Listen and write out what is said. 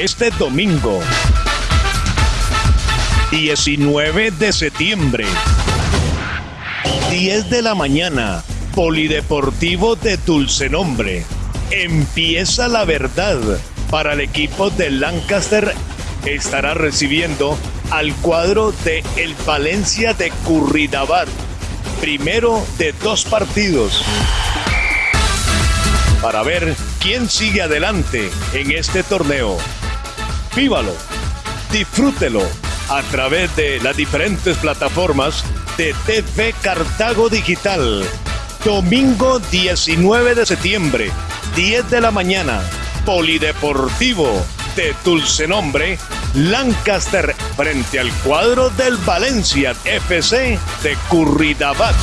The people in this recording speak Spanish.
Este domingo, 19 de septiembre, 10 de la mañana, Polideportivo de Dulce Nombre. Empieza la verdad para el equipo de Lancaster. Estará recibiendo al cuadro de el Valencia de Curridabat. Primero de dos partidos. Para ver quién sigue adelante en este torneo. Vívalo, disfrútelo a través de las diferentes plataformas de TV Cartago Digital. Domingo 19 de septiembre, 10 de la mañana, Polideportivo de Dulce Nombre, Lancaster frente al cuadro del Valencia FC de Curridabat.